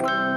you